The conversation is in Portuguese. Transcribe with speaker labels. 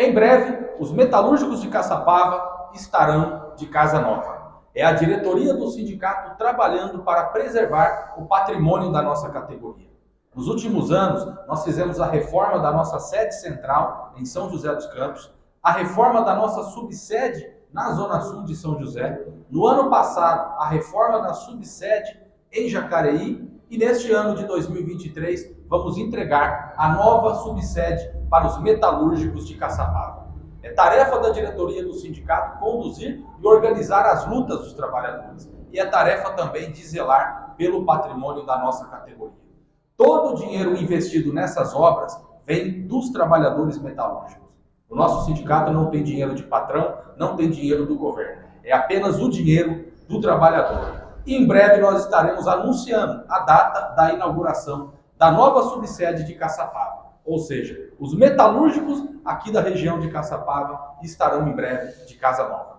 Speaker 1: Em breve, os metalúrgicos de Caçapava estarão de casa nova. É a diretoria do sindicato trabalhando para preservar o patrimônio da nossa categoria. Nos últimos anos, nós fizemos a reforma da nossa sede central em São José dos Campos, a reforma da nossa subsede na Zona Sul de São José, no ano passado, a reforma da subsede em Jacareí e neste ano de 2023 vamos entregar a nova subsede para os metalúrgicos de Caçapava. É tarefa da diretoria do sindicato conduzir e organizar as lutas dos trabalhadores. E é tarefa também de zelar pelo patrimônio da nossa categoria. Todo o dinheiro investido nessas obras vem dos trabalhadores metalúrgicos. O nosso sindicato não tem dinheiro de patrão, não tem dinheiro do governo. É apenas o dinheiro do trabalhador. Em breve nós estaremos anunciando a data da inauguração da nova subsede de Caçapava. Ou seja, os metalúrgicos aqui da região de Caçapava estarão em breve de casa nova.